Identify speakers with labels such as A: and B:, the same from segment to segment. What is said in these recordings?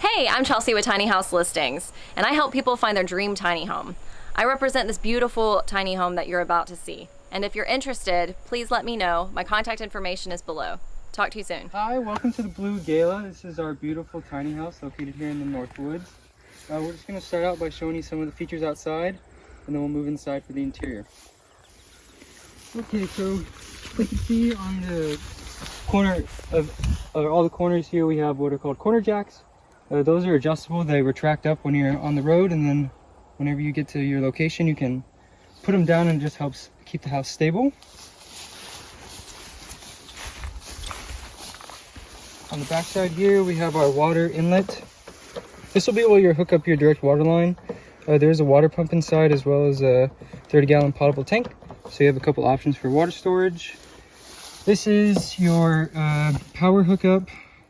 A: Hey, I'm Chelsea with Tiny House Listings, and I help people find their dream tiny home. I represent this beautiful tiny home that you're about to see. And if you're interested, please let me know. My contact information is below. Talk to you soon.
B: Hi, welcome to the Blue Gala. This is our beautiful tiny house located here in the North Woods. Uh, we're just going to start out by showing you some of the features outside, and then we'll move inside for the interior. Okay, so you can see on the corner of all the corners here, we have what are called corner jacks. Uh, those are adjustable. They retract up when you're on the road, and then whenever you get to your location, you can put them down and it just helps keep the house stable. On the back side here, we have our water inlet. This will be where you hook up your direct water line. Uh, there's a water pump inside as well as a 30 gallon potable tank. So you have a couple options for water storage. This is your uh, power hookup.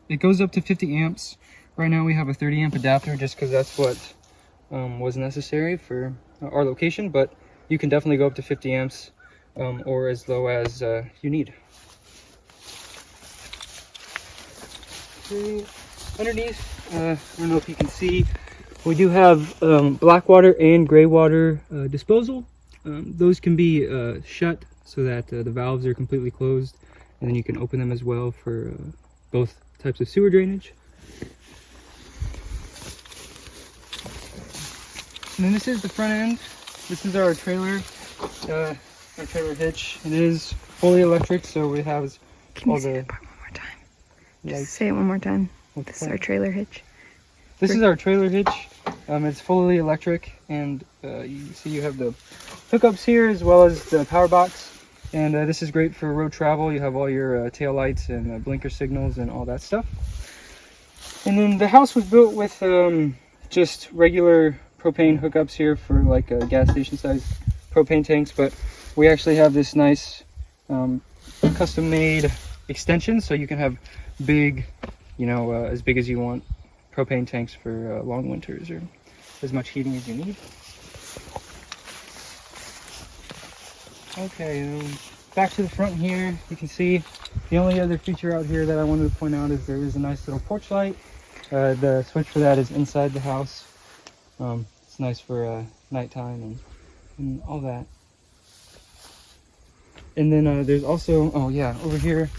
B: It goes up to 50 amps. Right now we have a 30 amp adapter just because that's what um, was necessary for our location, but you can definitely go up to 50 amps um, or as low as uh, you need. Underneath, uh, I don't know if you can see, we do have um, black water and gray water uh, disposal. Um, those can be uh, shut so that uh, the valves are completely closed and then you can open them as well for uh, both types of sewer drainage. And then this is the front end. This is our trailer, uh, our trailer hitch. It is fully electric, so it has
C: Can
B: all
C: you say
B: the
C: that part one more time? Just say it one more time. This is our trailer hitch.
B: This is our trailer hitch. Um, it's fully electric, and uh, you see you have the hookups here as well as the power box. And uh, this is great for road travel. You have all your uh, tail lights and uh, blinker signals and all that stuff. And then the house was built with um, just regular propane hookups here for like a gas station size propane tanks, but we actually have this nice um, custom made extension so you can have big, you know, uh, as big as you want propane tanks for uh, long winters or as much heating as you need. Okay, um, back to the front here, you can see the only other feature out here that I wanted to point out is there is a nice little porch light. Uh, the switch for that is inside the house. Um, it's nice for uh, nighttime and, and all that. And then uh, there's also, oh yeah, over here,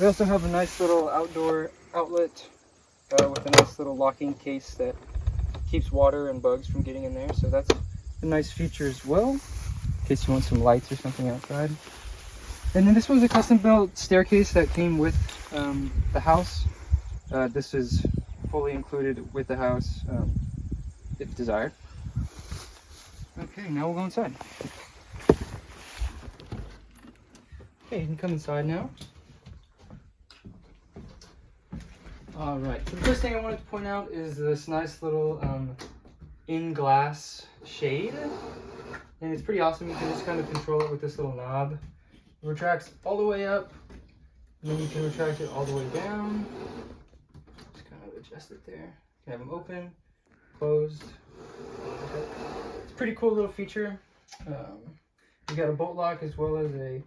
B: we also have a nice little outdoor outlet uh, with a nice little locking case that keeps water and bugs from getting in there. So that's a nice feature as well, in case you want some lights or something outside. And then this was a custom built staircase that came with um, the house. Uh, this is fully included with the house, um, if desired. Okay, now we'll go inside. Okay, you can come inside now. All right. So the first thing I wanted to point out is this nice little um, in-glass shade, and it's pretty awesome. You can just kind of control it with this little knob. It retracts all the way up, and then you can retract it all the way down. Just kind of adjust it there. You can have them open, closed. It's a pretty cool little feature. Um, you got a bolt lock as well as a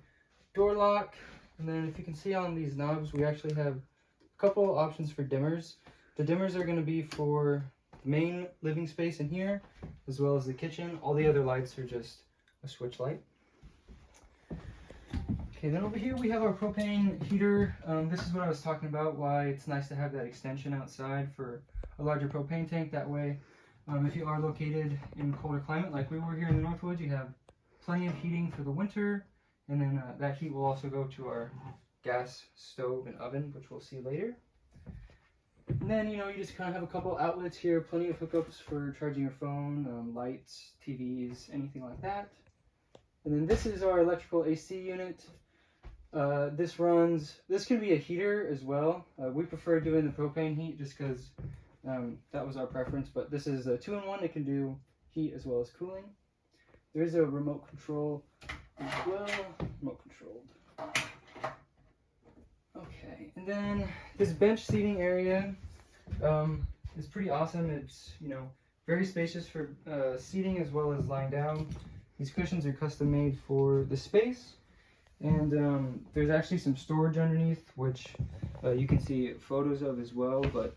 B: door lock, and then if you can see on these knobs, we actually have a couple options for dimmers. The dimmers are going to be for the main living space in here, as well as the kitchen. All the other lights are just a switch light. Okay, then over here we have our propane heater. Um, this is what I was talking about, why it's nice to have that extension outside for a larger propane tank. That way, um, if you are located in colder climate, like we were here in the Northwoods, you have plenty of heating for the winter, and then uh, that heat will also go to our gas stove and oven, which we'll see later. And then, you know, you just kind of have a couple outlets here, plenty of hookups for charging your phone, um, lights, TVs, anything like that. And then this is our electrical AC unit. Uh, this runs, this can be a heater as well. Uh, we prefer doing the propane heat just because um, that was our preference, but this is a two-in-one. It can do heat as well as cooling. There is a remote control as well, remote controlled. Okay, and then this bench seating area um, is pretty awesome. It's, you know, very spacious for uh, seating as well as lying down. These cushions are custom made for the space. And um, there's actually some storage underneath, which uh, you can see photos of as well. But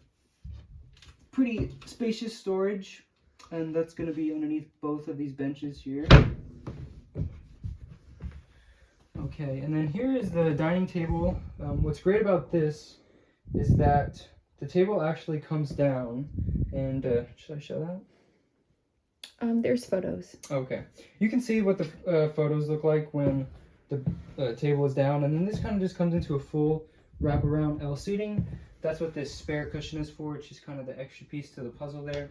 B: pretty spacious storage, and that's going to be underneath both of these benches here. Okay, and then here is the dining table. Um, what's great about this is that the table actually comes down, and uh, should I show that?
C: Um, there's photos.
B: Okay, you can see what the uh, photos look like when the uh, table is down, and then this kind of just comes into a full wraparound L seating. That's what this spare cushion is for. It's just kind of the extra piece to the puzzle there.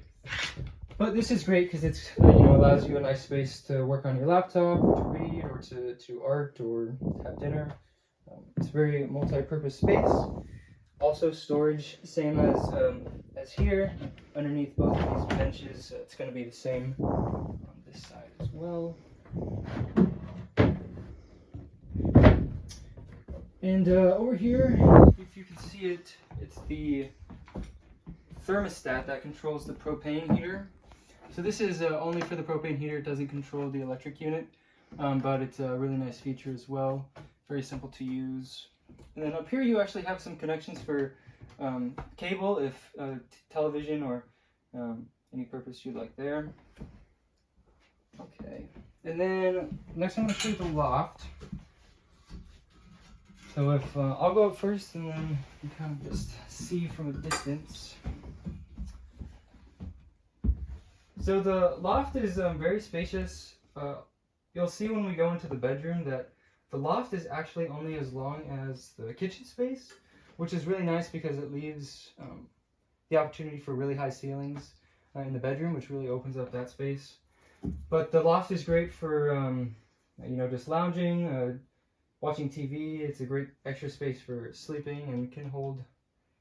B: But this is great because it's you know allows you a nice space to work on your laptop, to read, or to to art, or have dinner. Um, it's very multi-purpose space. Also storage, same as um, as here, underneath both of these benches. Uh, it's going to be the same on this side as well. And uh, over here, if you can see it, it's the thermostat that controls the propane heater. So this is uh, only for the propane heater, it doesn't control the electric unit, um, but it's a really nice feature as well. Very simple to use. And then up here you actually have some connections for um, cable, if uh, television or um, any purpose you'd like there. Okay, and then next I'm going to show you the loft. So if uh, I'll go up first, and then you kind of just see from a distance. So the loft is um, very spacious. Uh, you'll see when we go into the bedroom that the loft is actually only as long as the kitchen space, which is really nice because it leaves um, the opportunity for really high ceilings uh, in the bedroom, which really opens up that space. But the loft is great for um, you know just lounging, uh, watching TV. It's a great extra space for sleeping and can hold,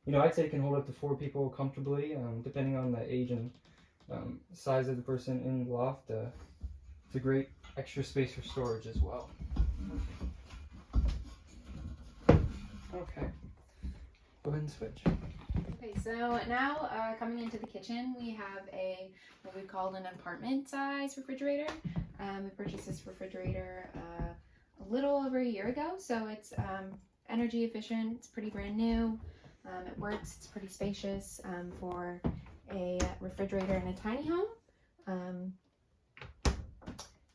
B: you know, I'd say it can hold up to four people comfortably, um, depending on the age and um, size of the person in the loft. Uh, it's a great extra space for storage as well. Okay. Go ahead and switch.
C: Okay, so now uh, coming into the kitchen, we have a what we call an apartment size refrigerator. Um, we purchased this refrigerator uh, a little over a year ago, so it's um, energy efficient. It's pretty brand new. Um, it works. It's pretty spacious um, for a refrigerator in a tiny home. Um,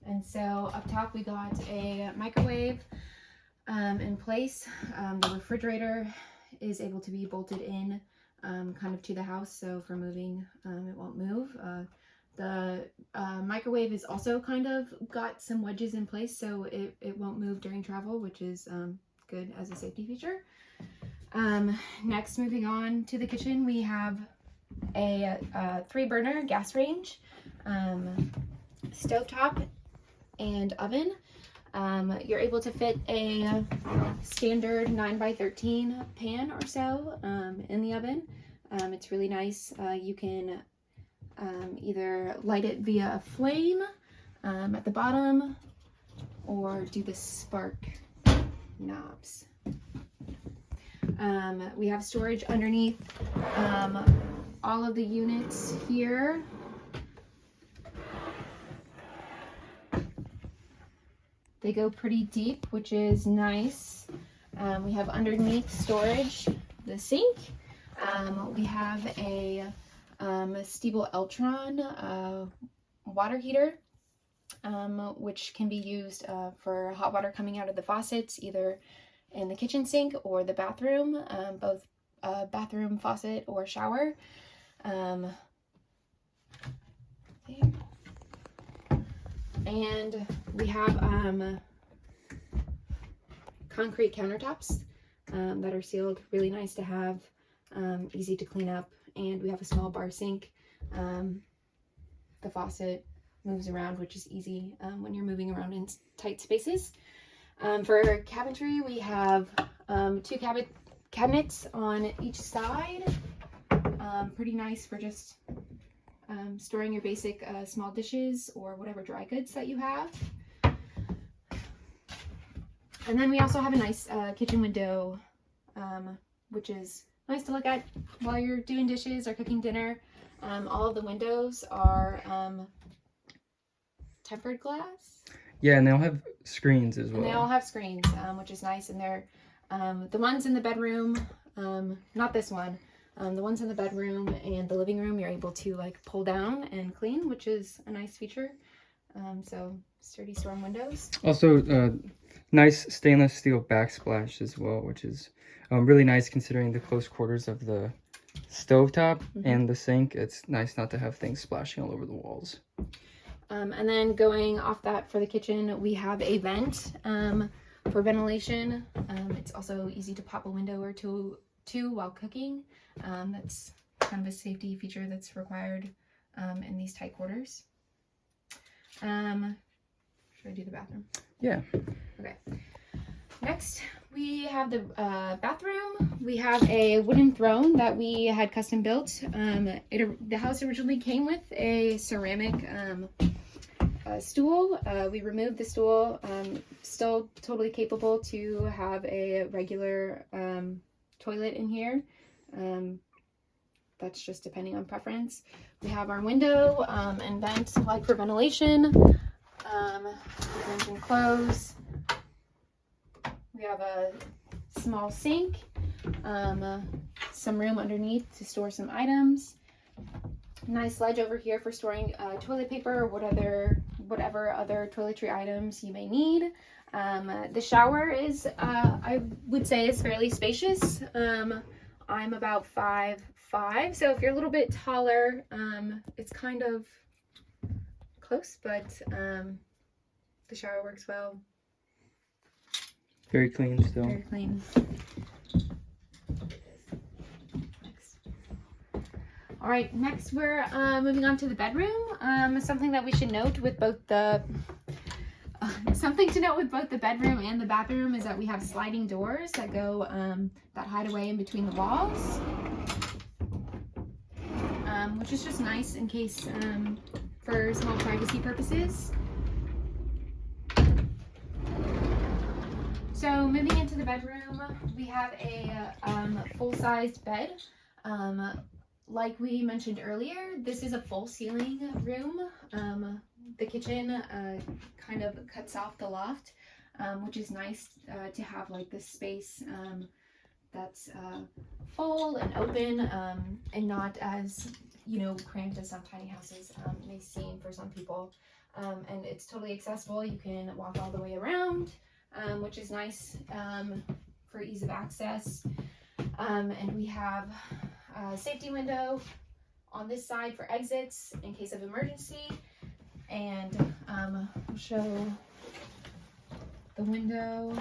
C: and so up top we got a microwave um, in place. Um, the refrigerator is able to be bolted in kind of to the house, so for moving, it won't move. Uh, the uh, microwave is also kind of got some wedges in place, so it, it won't move during travel, which is um, good as a safety feature. Um, next, moving on to the kitchen, we have a, a three burner gas range, um, stovetop, and oven. Um, you're able to fit a standard 9 by 13 pan or so um, in the oven. Um, it's really nice. Uh, you can um, either light it via a flame um, at the bottom or do the spark knobs. Um, we have storage underneath all of the units here. They go pretty deep, which is nice. Um, we have underneath storage the sink. Um, we have a, um, a Stiebel Eltron uh, water heater, um, which can be used uh, for hot water coming out of the faucets, either in the kitchen sink or the bathroom, um, both uh, bathroom faucet or shower. Um. And we have um, concrete countertops um, that are sealed. Really nice to have, um, easy to clean up. And we have a small bar sink. Um, the faucet moves around, which is easy um, when you're moving around in tight spaces. Um, for cabinetry, we have um, two cabinet cabinets on each side. pretty nice for just um, storing your basic uh, small dishes or whatever dry goods that you have. And then we also have a nice uh, kitchen window, um, which is nice to look at while you're doing dishes or cooking dinner. Um, all of the windows are um, tempered glass.
B: Yeah, and they all have screens as well.
C: And they all have screens, um, which is nice. And they're um, the ones in the bedroom, not this one, um, the ones in the bedroom and the living room, you're able to like pull down and clean, which is a nice feature. Um, so sturdy storm windows.
B: Also, uh, nice stainless steel backsplash as well, which is um, really nice considering the close quarters of the stovetop
C: Mhm.
B: and the sink. It's nice not to have things splashing all over the walls.
C: Um, and then going off that for the kitchen, we have a vent um, for ventilation. Um, it's also easy to pop a window or two, two while cooking. Um, that's kind of a safety feature that's required um, in these tight quarters. Um, should I do the bathroom?
B: Yeah.
C: Okay. Next, we have the uh, bathroom. We have a wooden throne that we had custom built. Um, it, the house originally came with a ceramic um, uh, stool. Uh, we removed the stool. Um, still totally capable to have a regular um, toilet in here. That's just depending on preference. We have our window um, and vent like for ventilation. Um, we can close. We have a small sink, um, uh, some room underneath to store some items. Nice ledge over here for storing uh, toilet paper or what other, whatever other toiletry items you may need. Um, uh, the shower is, uh, I would say, is fairly spacious. Um, I'm about five five, so if you're a little bit taller, um, it's kind of close, but um, the shower works well.
B: Very clean still.
C: Very clean. All right, next we're uh, moving on to the bedroom. Um, something that we should note with both the uh, something to note with both the bedroom and the bathroom is that we have sliding doors that go um, that hide away in between the walls, which is just nice in case um, for small privacy purposes. So moving into the bedroom, we have a um, full-sized bed. Um, like we mentioned earlier, this is a full ceiling room. Um, the kitchen uh, kind of cuts off the loft, um, which is nice uh, to have like this space um, that's uh, full and open um, and not as you know cramped as some tiny houses um, may seem for some people. Um, and it's totally accessible. You can walk all the way around um, which is nice um, for ease of access. Um, and we have a safety window on this side for exits in case of emergency. And um, I'll show the window.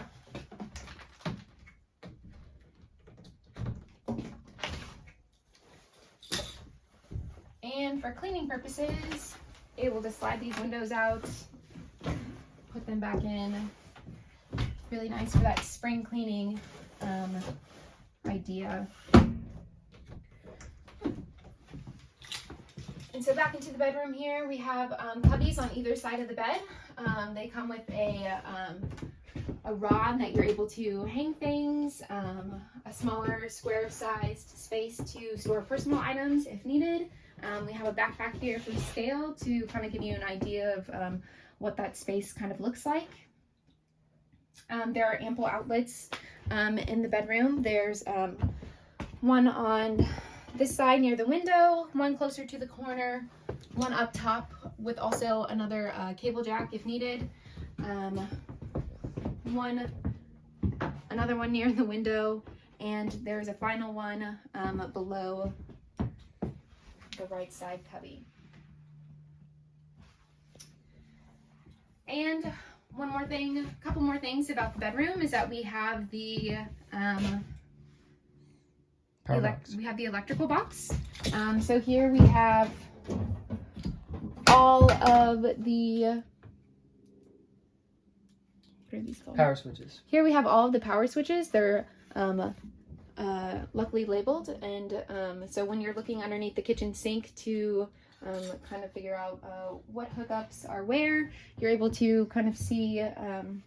C: For cleaning purposes, able to slide these windows out, put them back in, really nice for that spring cleaning um, idea. And so back into the bedroom here, we have um, cubbies on either side of the bed. Um, they come with a, um, a rod that you're able to hang things, um, a smaller square sized space to store personal items if needed. Um, we have a backpack here for scale to kind of give you an idea of um, what that space kind of looks like. Um, there are ample outlets um, in the bedroom. There's um, one on this side near the window, one closer to the corner, one up top with also another uh, cable jack if needed. Um, one, another one near the window, and there's a final one below the right side cubby. And one more thing, a couple more things about the bedroom is that we have the um, we have the electrical box. Um, so here we have all of the what are these called?
B: Power switches.
C: Here we have all of the power switches. They're um, uh, luckily labeled, and um, so when you're looking underneath the kitchen sink to um, kind of figure out uh, what hookups are where, you're able to kind of see um,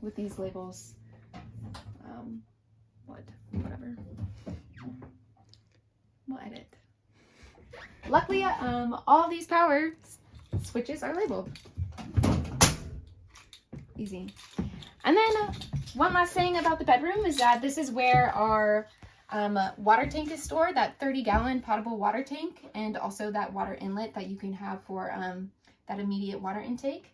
C: with these labels um, what whatever. We'll edit. Luckily, um, all these power switches are labeled. Easy. And then uh, one last thing about the bedroom is that this is where our um, water tank is stored, that 30 gallon potable water tank, and also that water inlet that you can have for um, that immediate water intake.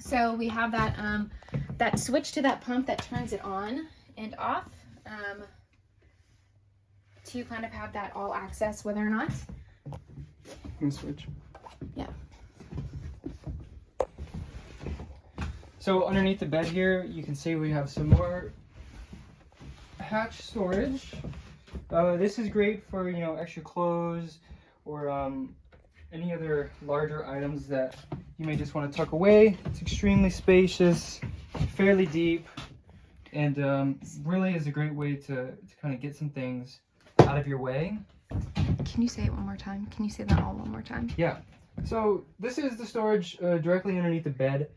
C: So we have that um, that switch to that pump that turns it on and off um, to kind of have that all access whether or not.
B: Can switch.
C: Yeah.
B: So underneath the bed here, you can see we have some more hatch storage. Uh, this is great for you know extra clothes or um, any other larger items that you may just want to tuck away. It's extremely spacious, fairly deep, and um, really is a great way to, to kind of get some things out of your way.
C: Can you say it one more time? Can you say that all one more time? Yeah.
B: So this is the storage uh, directly underneath the bed,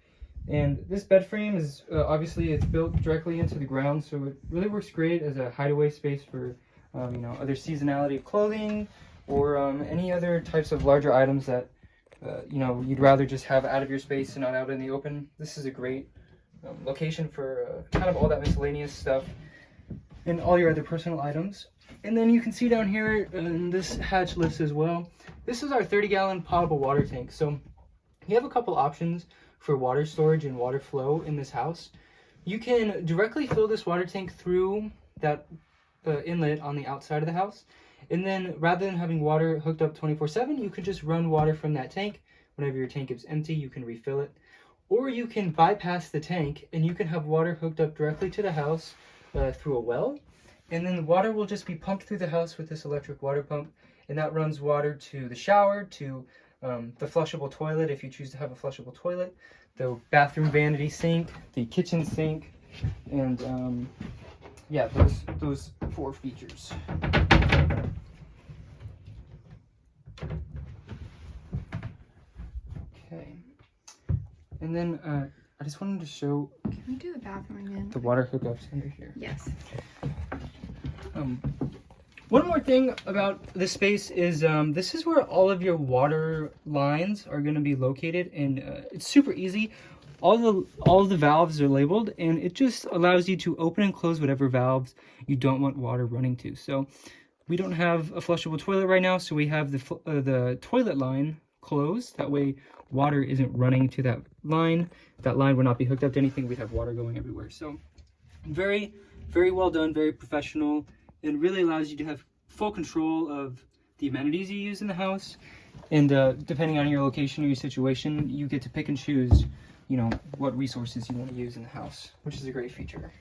B: and this bed frame is uh, obviously it's built directly into the ground, so it really works great as a hideaway space for um, you know other seasonality of clothing or um, any other types of larger items that uh, you know you'd rather just have out of your space and not out in the open. This is a great um, location for uh, kind of all that miscellaneous stuff and all your other personal items. And then you can see down here in this hatch list as well. This is our 30 gallon potable water tank. So you have a couple options for water storage and water flow in this house. You can directly fill this water tank through that uh, inlet on the outside of the house. And then rather than having water hooked up 24 7, you could just run water from that tank. Whenever your tank is empty, you can refill it. Or you can bypass the tank and you can have water hooked up directly to the house uh, through a well. And then the water will just be pumped through the house with this electric water pump. And that runs water to the shower, to um, the flushable toilet if you choose to have a flushable toilet, the bathroom vanity sink, the kitchen sink, and um, yeah, those those four features. Okay, and then uh, I just wanted to show
C: Can we do the bathroom again?
B: the water hookups under here.
C: Yes.
B: Um, one more thing about this space is um, this is where all of your water lines are going to be located, and uh, it's super easy. All the all the valves are labeled, and it just allows you to open and close whatever valves you don't want water running to. So we don't have a flushable toilet right now, so we have the uh, the toilet line closed. That way, water isn't running to that line. That line would not be hooked up to anything. We'd have water going everywhere. So very very well done, very professional it really allows you to have full control of the amenities you use in the house and uh, depending on your location or your situation you get to pick and choose you know what resources you want to use in the house which is a great feature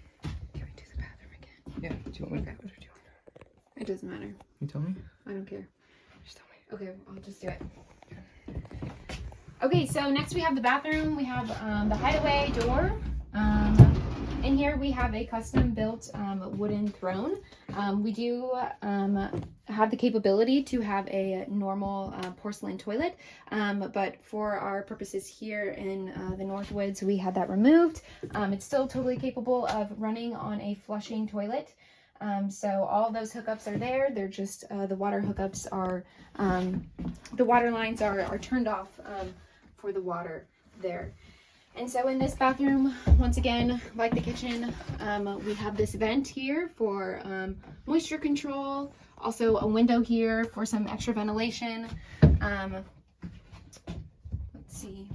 C: Can we do the bathroom again?
B: yeah do you want me to do you,
C: It doesn't matter.
B: you tell me
C: I don't care.
B: just tell me
C: Okay, I'll just do it. Okay, so next we have the bathroom. We have um, the hideaway door. Um, in here we have a custom built um, wooden throne. Um, we do um, have the capability to have a normal uh, porcelain toilet, um, but for our purposes here in uh, the Northwoods, we had that removed. Um, it's still totally capable of running on a flushing toilet. Um, so all those hookups are there. They're just uh, the water hookups are um, the water lines are, are turned off um, for the water there. And so in this bathroom, once again, like the kitchen, um, we have this vent here for um, moisture control, also a window here for some extra ventilation. Um, let's see,